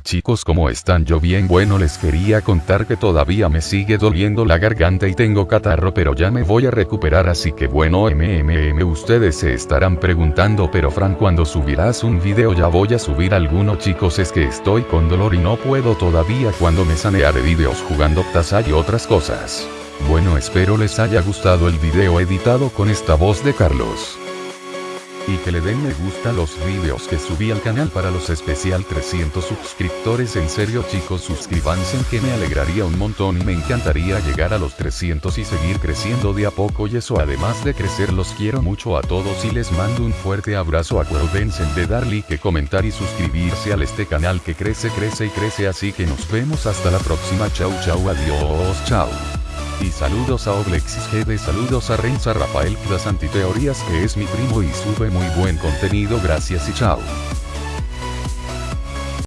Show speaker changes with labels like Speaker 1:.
Speaker 1: Chicos ¿cómo están? Yo bien bueno les quería contar que todavía me sigue doliendo la garganta y tengo catarro pero ya me voy a recuperar así que bueno mmm ustedes se estarán preguntando pero Fran cuando subirás un video ya voy a subir alguno chicos es que estoy con dolor y no puedo todavía cuando me sanearé videos jugando taza y otras cosas. Bueno espero les haya gustado el video editado con esta voz de Carlos y que le den me gusta los videos que subí al canal para los especial 300 suscriptores. En serio chicos suscríbanse que me alegraría un montón y me encantaría llegar a los 300 y seguir creciendo de a poco. Y eso además de crecer los quiero mucho a todos y les mando un fuerte abrazo. Acuérdense de dar like comentar y suscribirse al este canal que crece crece y crece. Así que nos vemos hasta la próxima. Chau chau adiós chau y saludos a Oblexis GD, saludos a Renza Rafael Antiteorías que es mi primo y sube muy buen contenido gracias y chao.